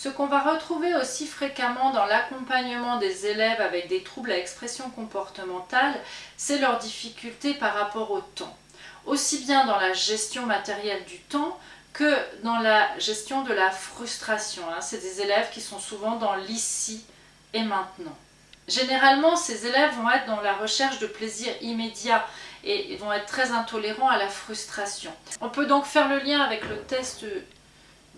Ce qu'on va retrouver aussi fréquemment dans l'accompagnement des élèves avec des troubles à expression comportementale, c'est leur difficulté par rapport au temps. Aussi bien dans la gestion matérielle du temps que dans la gestion de la frustration. Hein. C'est des élèves qui sont souvent dans l'ici et maintenant. Généralement, ces élèves vont être dans la recherche de plaisir immédiat et vont être très intolérants à la frustration. On peut donc faire le lien avec le test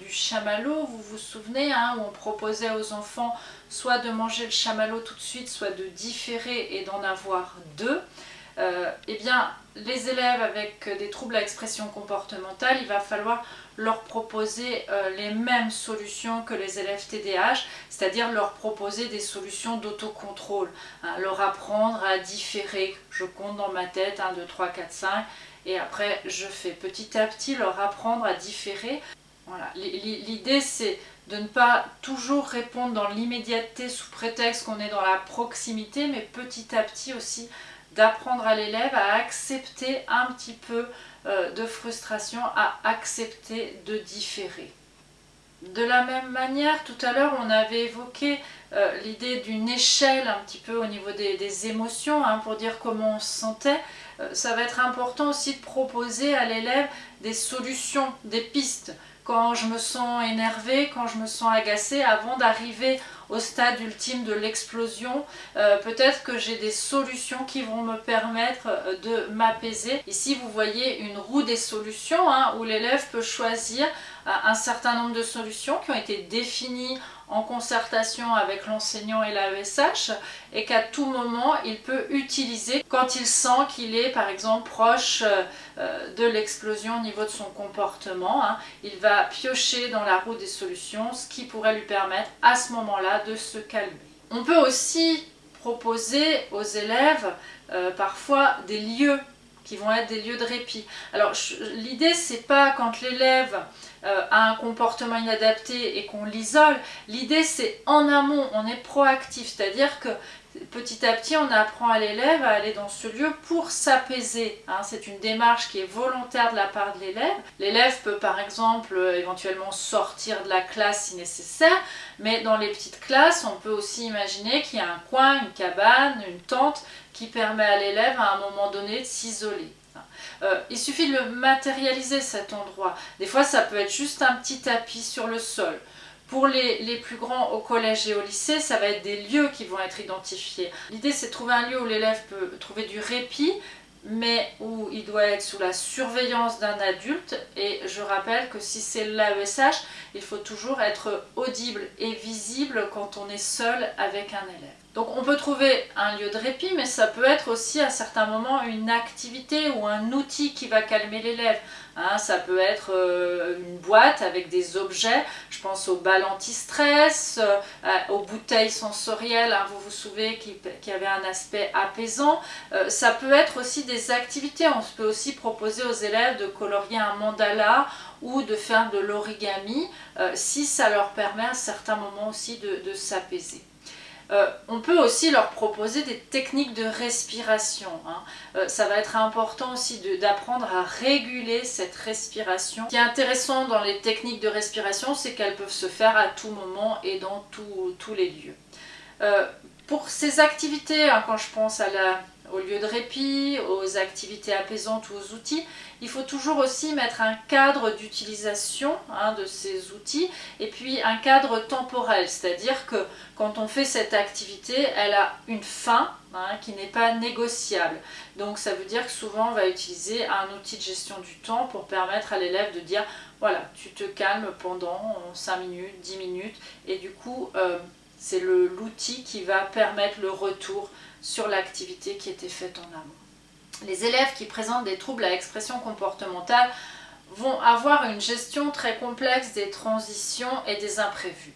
du chamallow, vous vous souvenez, hein, où on proposait aux enfants soit de manger le chamallow tout de suite, soit de différer et d'en avoir deux. Euh, eh bien, les élèves avec des troubles à expression comportementale, il va falloir leur proposer euh, les mêmes solutions que les élèves TDAH, c'est-à-dire leur proposer des solutions d'autocontrôle, hein, leur apprendre à différer, je compte dans ma tête 1, 2, 3, 4, 5, et après je fais petit à petit leur apprendre à différer L'idée c'est de ne pas toujours répondre dans l'immédiateté sous prétexte qu'on est dans la proximité, mais petit à petit aussi d'apprendre à l'élève à accepter un petit peu euh, de frustration, à accepter de différer. De la même manière, tout à l'heure, on avait évoqué euh, l'idée d'une échelle un petit peu au niveau des, émotions, hein, pour dire comment on se sentait. Euh, ça va être important aussi de proposer à l'élève des solutions, des pistes quand je me sens énervée, quand je me sens agacée, avant d'arriver au stade ultime de l'explosion, euh, peut-être que j'ai des solutions qui vont me permettre euh, de m'apaiser. Ici, vous voyez une roue des solutions hein, où l'élève peut choisir euh, un certain nombre de solutions qui ont été définies en concertation avec l'enseignant et l'AESH et qu'à tout moment il peut utiliser quand il sent qu'il est par exemple proche euh, de l'explosion au niveau de son comportement. Hein. Il va piocher dans la roue des solutions ce qui pourrait lui permettre à ce moment-là de se calmer. On peut aussi proposer aux élèves euh, parfois des lieux qui vont être des lieux de répit. Alors l'idée c'est pas quand l'élève euh, a un comportement inadapté et qu'on l'isole, l'idée c'est en amont, on est proactif, c'est-à-dire que petit à petit on apprend à l'élève à aller dans ce lieu pour s'apaiser. Hein. C'est une démarche qui est volontaire de la part de l'élève. L'élève peut par exemple euh, éventuellement sortir de la classe si nécessaire, mais dans les petites classes on peut aussi imaginer qu'il y a un coin, une cabane, une tente qui permet à l'élève à un moment donné de s'isoler. Euh, il suffit de le matérialiser cet endroit. Des fois ça peut être juste un petit tapis sur le sol. Pour les, plus grands au collège et au lycée, ça va être des lieux qui vont être identifiés. L'idée c'est de trouver un lieu où l'élève peut trouver du répit, mais où il doit être sous la surveillance d'un adulte. Et je rappelle que si c'est l'AESH, il faut toujours être audible et visible quand on est seul avec un élève. Donc on peut trouver un lieu de répit, mais ça peut être aussi à certains moments une activité ou un outil qui va calmer l'élève. Hein, ça peut être euh, une boîte avec des objets, je pense aux balles anti-stress, euh, aux bouteilles sensorielles, hein, vous vous souvenez, qui, qui avaient un aspect apaisant. Euh, ça peut être aussi des activités, on peut aussi proposer aux élèves de colorier un mandala ou de faire de l'origami, si ça leur permet à certains moments aussi de s'apaiser. Euh, on peut aussi leur proposer des techniques de respiration. Hein. Euh, ça va être important aussi d'apprendre à réguler cette respiration. Ce qui est intéressant dans les techniques de respiration, c'est qu'elles peuvent se faire à tout moment et dans tous les lieux. Euh, pour ces activités, hein, quand je pense à la au lieu de répit, aux activités apaisantes ou aux outils. Il faut toujours aussi mettre un cadre d'utilisation hein, de ces outils et puis un cadre temporel, c'est-à-dire que quand on fait cette activité, elle a une fin hein, qui n'est pas négociable. Donc ça veut dire que souvent on va utiliser un outil de gestion du temps pour permettre à l'élève de dire voilà, tu te calmes pendant 5 minutes, 10 minutes et du coup euh, c'est l'outil qui va permettre le retour sur l'activité qui était faite en amont. Les élèves qui présentent des troubles à expression comportementale vont avoir une gestion très complexe des transitions et des imprévus.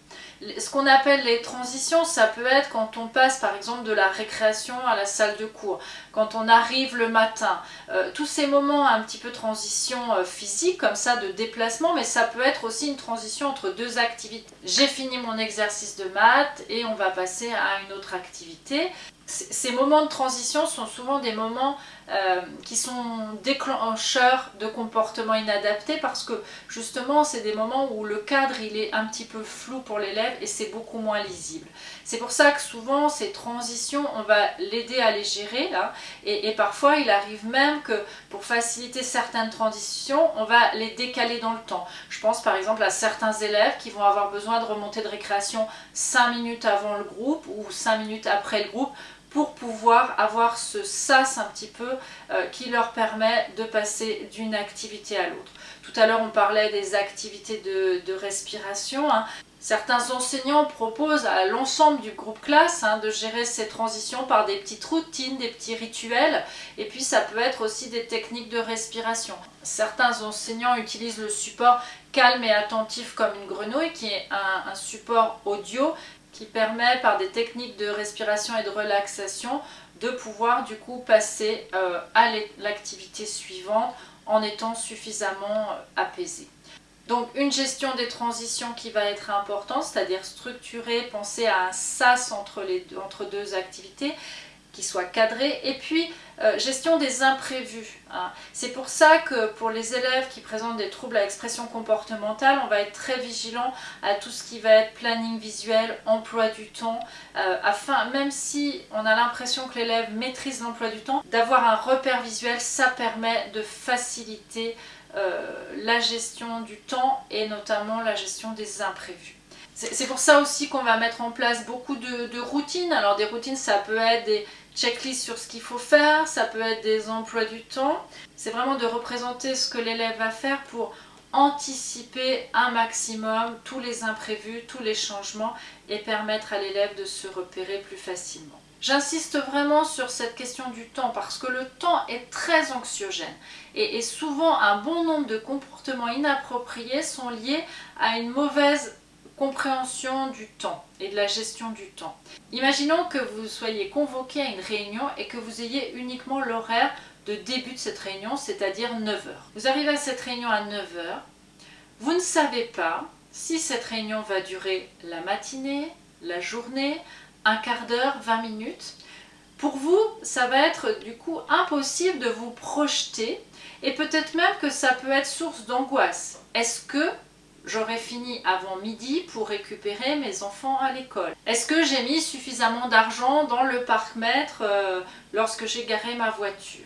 Ce qu'on appelle les transitions, ça peut être quand on passe par exemple de la récréation à la salle de cours, quand on arrive le matin, euh, tous ces moments un petit peu transition euh, physique comme ça de déplacement, mais ça peut être aussi une transition entre deux activités. J'ai fini mon exercice de maths et on va passer à une autre activité. ces moments de transition sont souvent des moments euh, qui sont déclencheurs de comportements inadaptés parce que justement c'est des moments où le cadre il est un petit peu flou pour l'élève et c'est beaucoup moins lisible. C'est pour ça que souvent ces transitions on va l'aider à les gérer là et, parfois il arrive même que pour faciliter certaines transitions on va les décaler dans le temps. Je pense par exemple à certains élèves qui vont avoir besoin de remonter de récréation 5 minutes avant le groupe ou 5 minutes après le groupe pour pouvoir avoir ce sas un petit peu euh, qui leur permet de passer d'une activité à l'autre. Tout à l'heure on parlait des activités de, respiration. Hein. Certains enseignants proposent à l'ensemble du groupe classe hein, de gérer ces transitions par des petites routines, des petits rituels, et puis ça peut être aussi des techniques de respiration. Certains enseignants utilisent le support calme et attentif comme une grenouille, qui est un support audio qui permet par des techniques de respiration et de relaxation de pouvoir du coup passer euh, à l'activité suivante en étant suffisamment euh, apaisé. Donc une gestion des transitions qui va être importante, c'est-à-dire structurer, penser à un sas entre, les, entre deux activités, qui soit cadré. Et puis, euh, gestion des imprévus. Hein. C'est pour ça que pour les élèves qui présentent des troubles à expression comportementale, on va être très vigilant à tout ce qui va être planning visuel, emploi du temps, euh, afin, même si on a l'impression que l'élève maîtrise l'emploi du temps, d'avoir un repère visuel, ça permet de faciliter la gestion du temps et notamment la gestion des imprévus. C'est pour ça aussi qu'on va mettre en place beaucoup de, routines. Alors des routines, ça peut être des checklist sur ce qu'il faut faire, ça peut être des emplois du temps. C'est vraiment de représenter ce que l'élève va faire pour anticiper un maximum tous les imprévus, tous les changements et permettre à l'élève de se repérer plus facilement. J'insiste vraiment sur cette question du temps parce que le temps est très anxiogène et, souvent un bon nombre de comportements inappropriés sont liés à une mauvaise compréhension du temps et de la gestion du temps. Imaginons que vous soyez convoqué à une réunion et que vous ayez uniquement l'horaire de début de cette réunion, c'est-à-dire 9h. Vous arrivez à cette réunion à 9h, vous ne savez pas si cette réunion va durer la matinée, la journée, un quart d'heure, 20 minutes. Pour vous, ça va être du coup impossible de vous projeter et peut-être même que ça peut être source d'angoisse. Est-ce que j'aurai fini avant midi pour récupérer mes enfants à l'école? Est-ce que j'ai mis suffisamment d'argent dans le parc-mètre euh, lorsque j'ai garé ma voiture?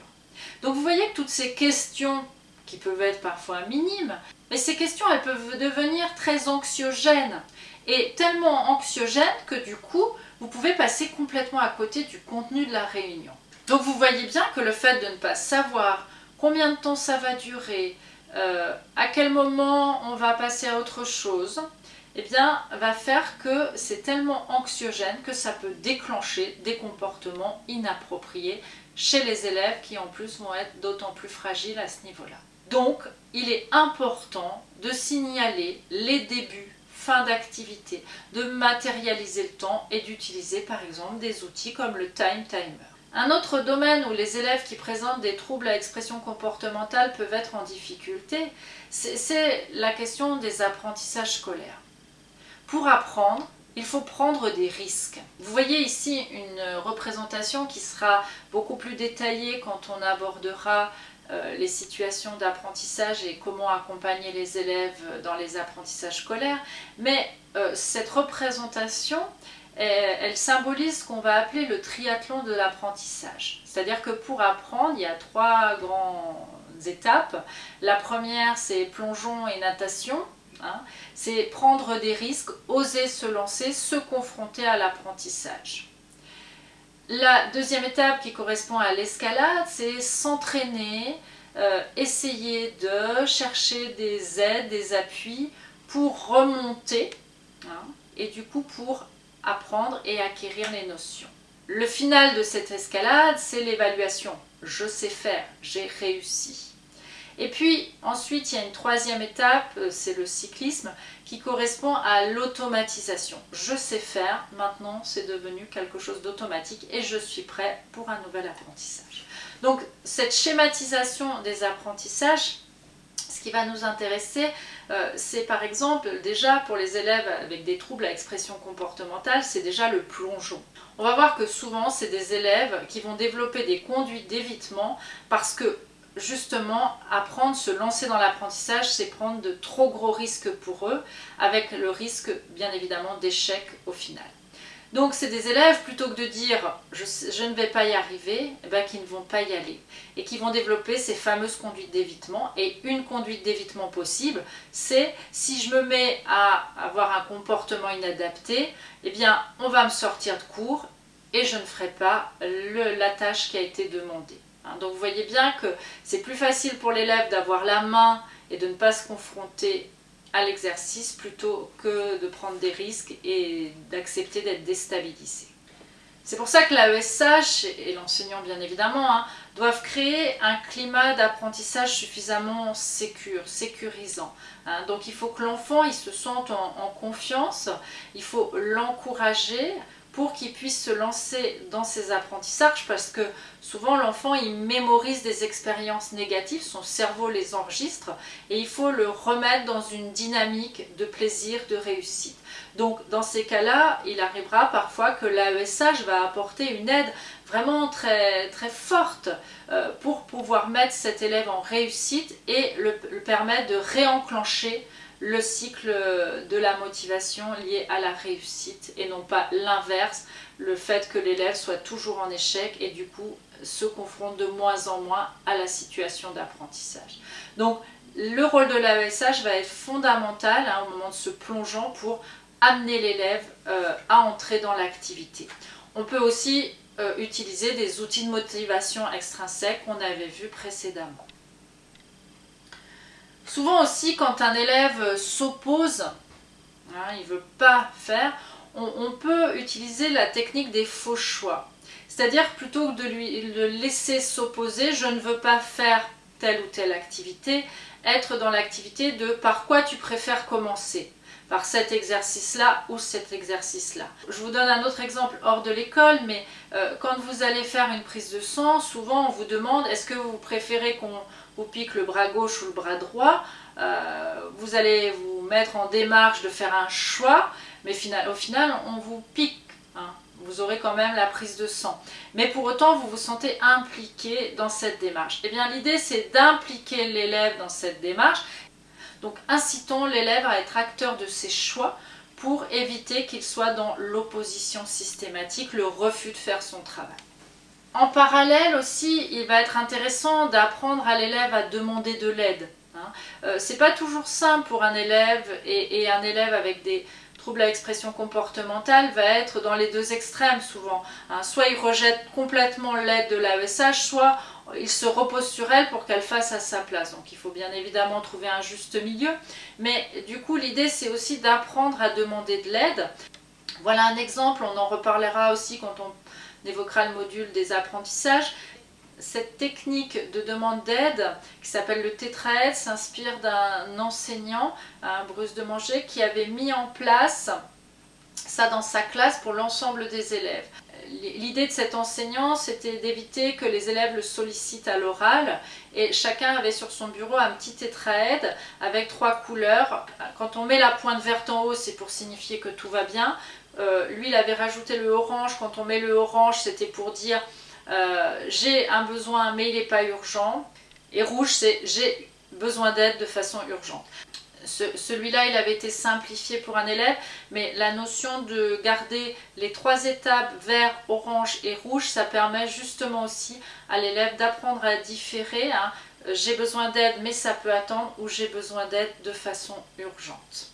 Donc vous voyez que toutes ces questions qui peuvent être parfois minimes, mais ces questions elles peuvent devenir très anxiogènes et tellement anxiogènes que du coup vous pouvez passer complètement à côté du contenu de la réunion. Donc vous voyez bien que le fait de ne pas savoir combien de temps ça va durer, euh, à quel moment on va passer à autre chose, eh bien, va faire que c'est tellement anxiogène que ça peut déclencher des comportements inappropriés chez les élèves qui en plus vont être d'autant plus fragiles à ce niveau-là. Donc, il est important de signaler les débuts, fin d'activité, de matérialiser le temps et d'utiliser par exemple des outils comme le time timer. Un autre domaine où les élèves qui présentent des troubles à expression comportementale peuvent être en difficulté, c'est la question des apprentissages scolaires. Pour apprendre, il faut prendre des risques. Vous voyez ici une représentation qui sera beaucoup plus détaillée quand on abordera les situations d'apprentissage et comment accompagner les élèves dans les apprentissages scolaires. Mais euh, cette représentation, elle symbolise ce qu'on va appeler le triathlon de l'apprentissage. C'est-à-dire que pour apprendre, il y a trois grandes étapes. La première, c'est plongeon et natation. Hein. C'est prendre des risques, oser se lancer, se confronter à l'apprentissage. La deuxième étape qui correspond à l'escalade, c'est s'entraîner, euh, essayer de chercher des aides, des appuis pour remonter hein, et du coup pour apprendre et acquérir les notions. Le final de cette escalade, c'est l'évaluation. Je sais faire, j'ai réussi. Et puis ensuite, il y a une troisième étape, euh, c'est le cyclisme, qui correspond à l'automatisation. Je sais faire, maintenant c'est devenu quelque chose d'automatique et je suis prêt pour un nouvel apprentissage. Donc cette schématisation des apprentissages, Ce qui va nous intéresser, euh, c'est par exemple déjà pour les élèves avec des troubles à expression comportementale, c'est déjà le plongeon. On va voir que souvent c'est des élèves qui vont développer des conduites d'évitement parce que justement, apprendre, se lancer dans l'apprentissage, c'est prendre de trop gros risques pour eux, avec le risque bien évidemment d'échec au final. Donc c'est des élèves, plutôt que de dire je, ne vais pas y arriver, eh ben, qui ne vont pas y aller et qui vont développer ces fameuses conduites d'évitement. Et une conduite d'évitement possible, c'est si je me mets à avoir un comportement inadapté, eh bien on va me sortir de cours et je ne ferai pas la tâche qui a été demandée. Hein, donc vous voyez bien que c'est plus facile pour l'élève d'avoir la main et de ne pas se confronter à l'exercice plutôt que de prendre des risques et d'accepter d'être déstabilisé. C'est pour ça que l'AESH et l'enseignant bien évidemment hein, doivent créer un climat d'apprentissage suffisamment sécur, sécurisant. Hein. Donc il faut que l'enfant se sente en confiance, il faut l'encourager, pour qu'il puisse se lancer dans ses apprentissages parce que souvent l'enfant il mémorise des expériences négatives, son cerveau les enregistre et il faut le remettre dans une dynamique de plaisir, de réussite. Donc dans ces cas-là, il arrivera parfois que l'AESH va apporter une aide vraiment très, très forte euh, pour pouvoir mettre cet élève en réussite et le permettre de réenclencher le cycle de la motivation lié à la réussite et non pas l'inverse, le fait que l'élève soit toujours en échec et du coup se confronte de moins en moins à la situation d'apprentissage. Donc le rôle de l'AESH va être fondamental hein, au moment de se plongeant pour amener l'élève euh, à entrer dans l'activité. On peut aussi euh, utiliser des outils de motivation extrinsèques qu'on avait vus précédemment. Souvent aussi, quand un élève s'oppose, hein, il ne veut pas faire, on, peut utiliser la technique des faux choix. C'est-à-dire, plutôt que de lui le laisser s'opposer, je ne veux pas faire telle ou telle activité, être dans l'activité de par quoi tu préfères commencer par cet exercice-là ou cet exercice-là. Je vous donne un autre exemple hors de l'école, mais euh, quand vous allez faire une prise de sang, souvent on vous demande est-ce que vous préférez qu'on vous pique le bras gauche ou le bras droit? Euh, Vous allez vous mettre en démarche de faire un choix, mais au final on vous pique. Hein. vous aurez quand même la prise de sang. Mais pour autant, vous vous sentez impliqué dans cette démarche. Eh bien, l'idée, c'est d'impliquer l'élève dans cette démarche donc incitons l'élève à être acteur de ses choix pour éviter qu'il soit dans l'opposition systématique, le refus de faire son travail. En parallèle aussi, il va être intéressant d'apprendre à l'élève à demander de l'aide. Hein. Euh, c'est pas toujours simple pour un élève et, un élève avec des troubles à expression comportementale va être dans les deux extrêmes souvent. Hein. Soit il rejette complètement l'aide de l'AESH, soit il se repose sur elle pour qu'elle fasse à sa place. Donc il faut bien évidemment trouver un juste milieu. Mais du coup, l'idée, c'est aussi d'apprendre à demander de l'aide. Voilà un exemple, on en reparlera aussi quand on évoquera le module des apprentissages. Cette technique de demande d'aide, qui s'appelle le tétraède, s'inspire d'un enseignant, Bruce de Manger, qui avait mis en place ça dans sa classe pour l'ensemble des élèves. L'idée de cet enseignant, c'était d'éviter que les élèves le sollicitent à l'oral et chacun avait sur son bureau un petit tétraède avec trois couleurs. Quand on met la pointe verte en haut, c'est pour signifier que tout va bien. Euh, lui, il avait rajouté le orange. Quand on met le orange, c'était pour dire euh, j'ai un besoin mais il n'est pas urgent. Et rouge, c'est j'ai besoin d'aide de façon urgente celui-là, il avait été simplifié pour un élève, mais la notion de garder les trois étapes vert, orange et rouge, ça permet justement aussi à l'élève d'apprendre à différer. Hein. J'ai besoin d'aide, mais ça peut attendre, ou j'ai besoin d'aide de façon urgente.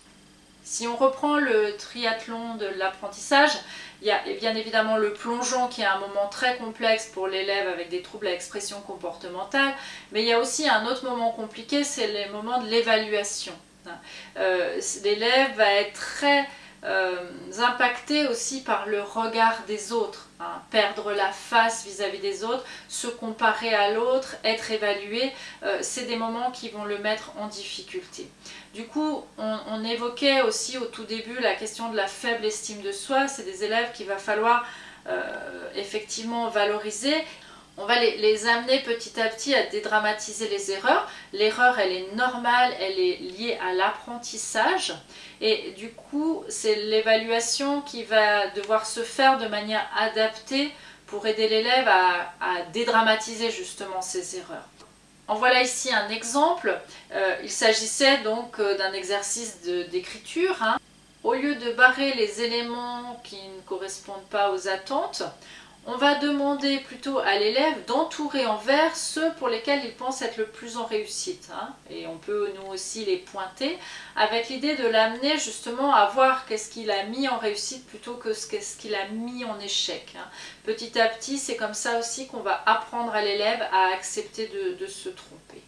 Si on reprend le triathlon de l'apprentissage, il y a bien évidemment le plongeon qui est un moment très complexe pour l'élève avec des troubles à expression comportementale, mais il y a aussi un autre moment compliqué, c'est les moments de l'évaluation. Euh, l'élève va être très euh, impacté aussi par le regard des autres, hein. perdre la face vis-à-vis des autres, se comparer à l'autre, être évalué, euh, c'est des moments qui vont le mettre en difficulté. Du coup, on, évoquait aussi au tout début la question de la faible estime de soi, c'est des élèves qu'il va falloir effectivement valoriser on va les, amener petit à petit à dédramatiser les erreurs. L'erreur, elle est normale, elle est liée à l'apprentissage. Et du coup, c'est l'évaluation qui va devoir se faire de manière adaptée pour aider l'élève à, dédramatiser justement ces erreurs. En voilà ici un exemple. Euh, il s'agissait donc euh, d'un exercice d'écriture. Hein. Au lieu de barrer les éléments qui ne correspondent pas aux attentes, on va demander plutôt à l'élève d'entourer en vert ceux pour lesquels il pense être le plus en réussite. Hein. Et on peut nous aussi les pointer avec l'idée de l'amener justement à voir qu'est-ce qu'il a mis en réussite plutôt que ce qu'il a mis en échec. Hein. Petit à petit, c'est comme ça aussi qu'on va apprendre à l'élève à accepter de se tromper.